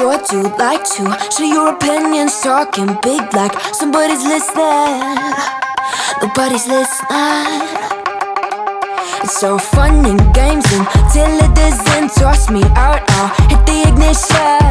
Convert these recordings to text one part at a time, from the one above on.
sure do like to show your opinions, talking big like somebody's listening. Nobody's listening. It's so fun and games until it doesn't toss me out. I'll hit the ignition.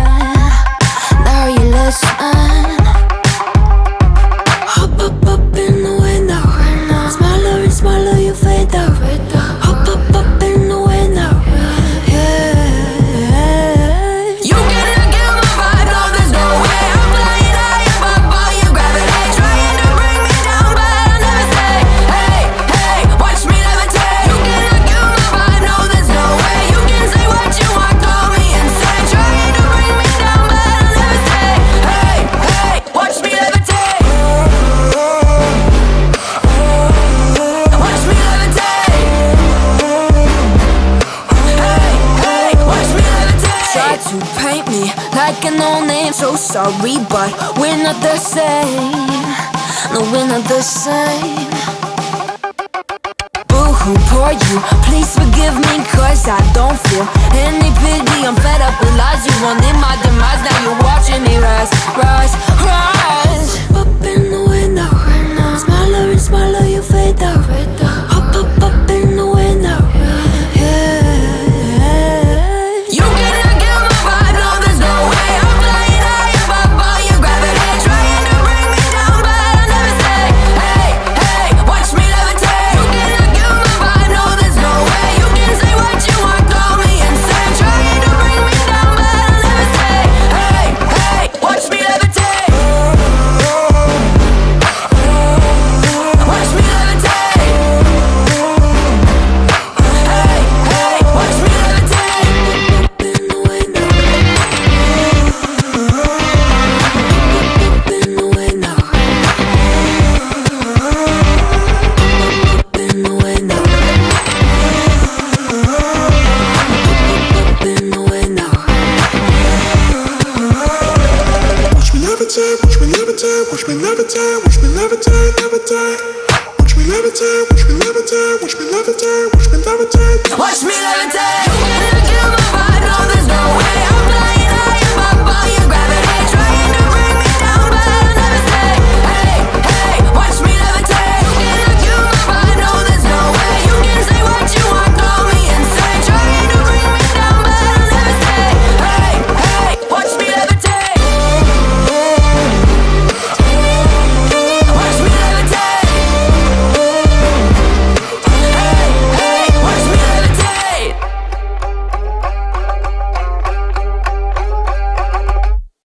to paint me like an old name. So sorry, but we're not the same. No, we're not the same. Boo-hoo, poor you, please forgive me Cause I don't feel me levitate, watch me levitate, levitate. Watch me levitate, watch me levitate, watch me levitate, watch me levitate. Watch me levitate.